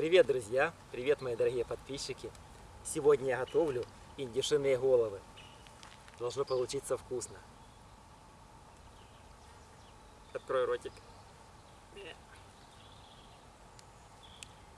Привет, друзья! Привет, мои дорогие подписчики! Сегодня я готовлю индюшиные головы. Должно получиться вкусно. Открой ротик.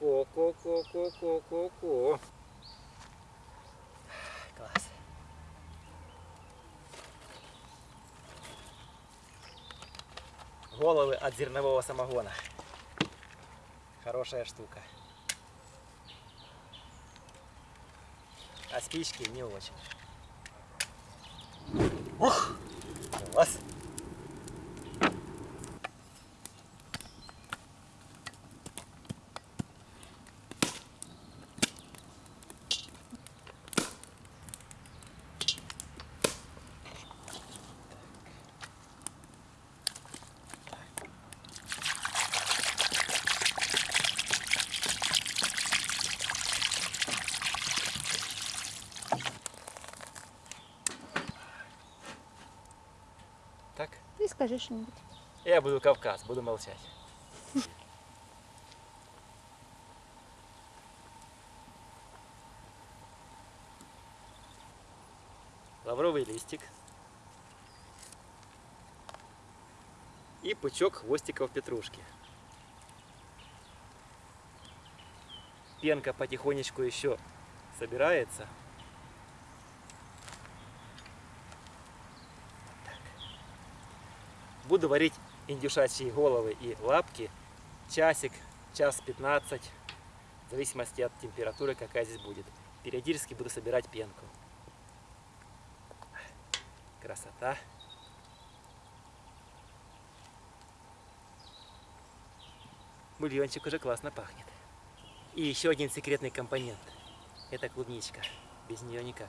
Ко-ко-ко-ко-ко-ко-ко. Класс. Головы от зернового самогона. Хорошая штука. А спички не очень. Ух! Класс! Так? Ты скажи что-нибудь. Я буду Кавказ, буду молчать. Лавровый листик. И пучок хвостиков петрушки. Пенка потихонечку еще собирается. Буду варить индюшачьи головы и лапки часик, час 15, в зависимости от температуры, какая здесь будет. Периодически буду собирать пенку. Красота. Бульончик уже классно пахнет. И еще один секретный компонент. Это клубничка. Без нее никак.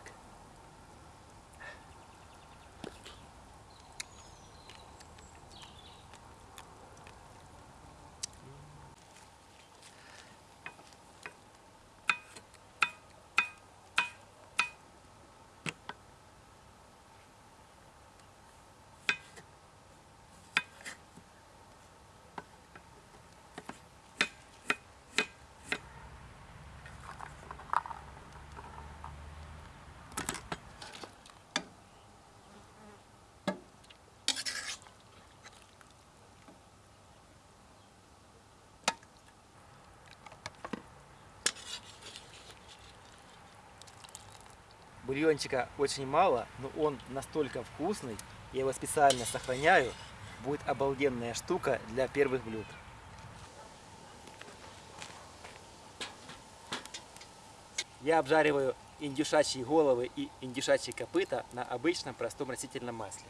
Бульончика очень мало, но он настолько вкусный, я его специально сохраняю. Будет обалденная штука для первых блюд. Я обжариваю индюшачьи головы и индюшачьи копыта на обычном простом растительном масле.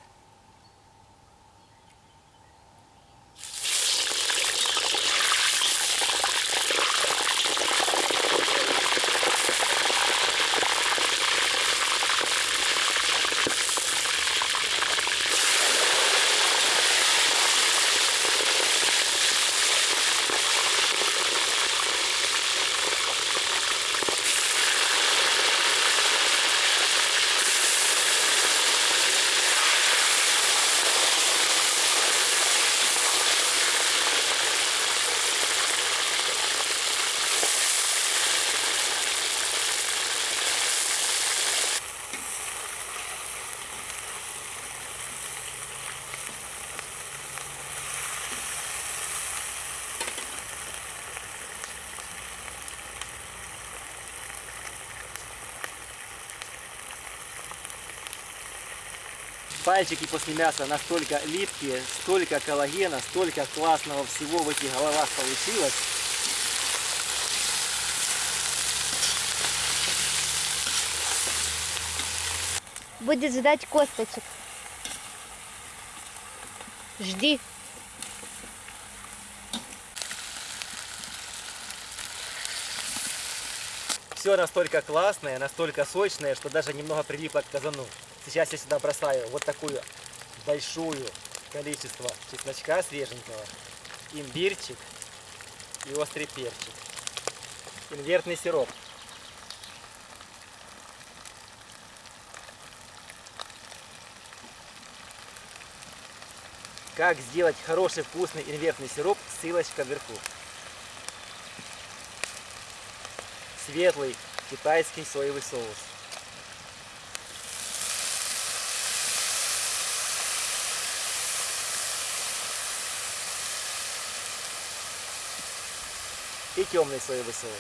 Пальчики после мяса настолько липкие, столько коллагена, столько классного всего в этих головах получилось. Будет ждать косточек. Жди. Все настолько классное, настолько сочное, что даже немного прилипло к казану. Сейчас я сюда бросаю вот такую большую количество чесночка свеженького, имбирчик и острый перчик. Инвертный сироп. Как сделать хороший вкусный инвертный сироп, ссылочка вверху. светлый китайский соевый соус. И темный соевый соус.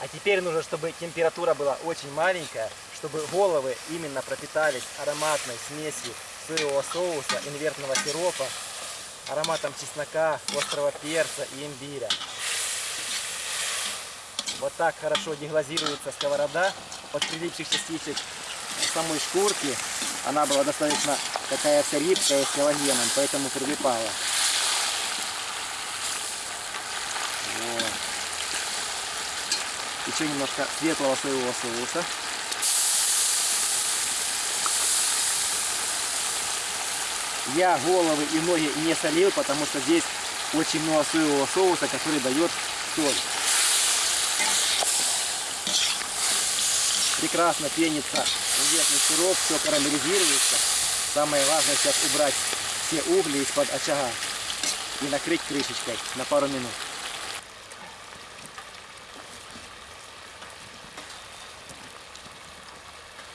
А теперь нужно, чтобы температура была очень маленькая, чтобы головы именно пропитались ароматной смесью соевого соуса, инвертного сиропа, ароматом чеснока, острого перца и имбиря. Вот так хорошо деглазируется сковорода от прилипших частичек самой шкурки. Она была достаточно такая вся липкая с коллагеном, поэтому прилипала. Вот. Еще немножко светлого соевого соуса. Я головы и ноги не солил, потому что здесь очень много соевого соуса, который дает соль. Прекрасно пенится инвертный сироп, все карамелизируется. Самое важное сейчас убрать все угли из-под очага и накрыть крышечкой на пару минут.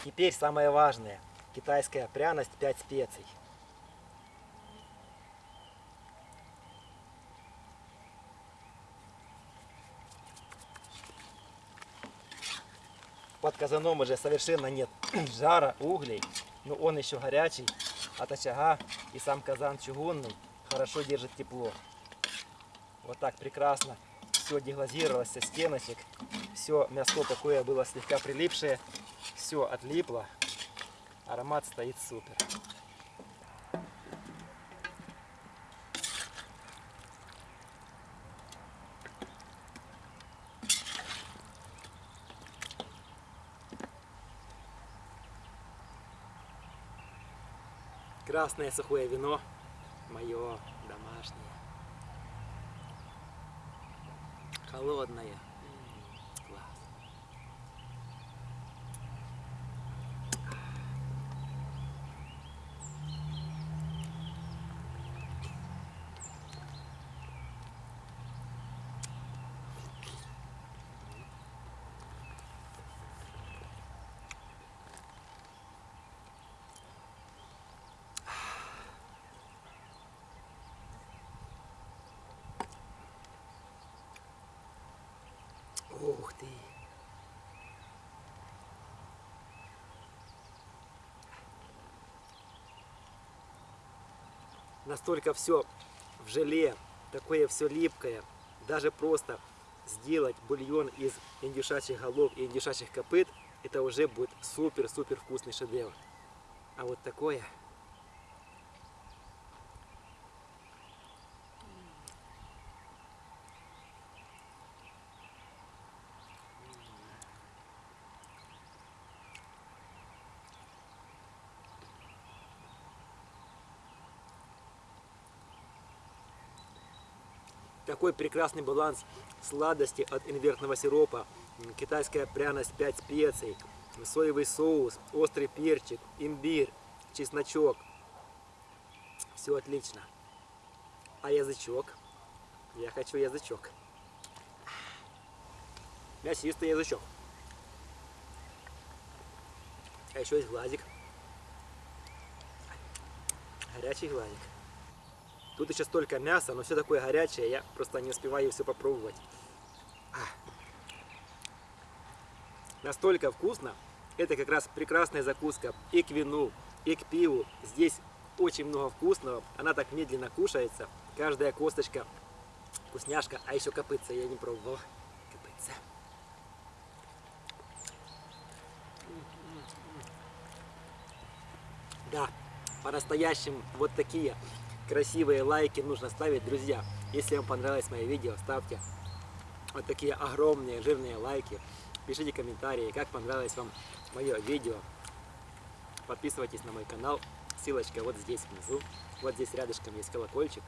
Теперь самое важное. Китайская пряность 5 специй. Под казаном уже совершенно нет жара, углей, но он еще горячий от очага и сам казан чугунный хорошо держит тепло. Вот так прекрасно все деглазировалось со стеночек, все мясо такое было слегка прилипшее, все отлипло, аромат стоит супер. Красное сухое вино, мое домашнее. Холодное. Ух ты! Настолько все в желе, такое все липкое. Даже просто сделать бульон из индюшачьих голов и индюшачьих копыт, это уже будет супер-супер вкусный шедевр. А вот такое... Такой прекрасный баланс сладости от инвертного сиропа, китайская пряность 5 специй, соевый соус, острый перчик, имбирь, чесночок. Все отлично. А язычок? Я хочу язычок. Мясистый язычок. А еще есть глазик. Горячий глазик. Тут еще столько мяса, но все такое горячее, я просто не успеваю все попробовать. А. Настолько вкусно. Это как раз прекрасная закуска и к вину, и к пиву. Здесь очень много вкусного. Она так медленно кушается. Каждая косточка вкусняшка. А еще копытца я не пробовал. Да, по-настоящему вот такие красивые лайки нужно ставить, друзья. Если вам понравилось мое видео, ставьте вот такие огромные жирные лайки. Пишите комментарии, как понравилось вам мое видео. Подписывайтесь на мой канал, ссылочка вот здесь внизу. Вот здесь рядышком есть колокольчик.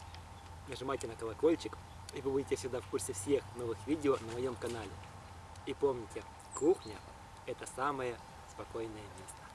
Нажимайте на колокольчик, и вы будете всегда в курсе всех новых видео на моем канале. И помните, кухня – это самое спокойное место.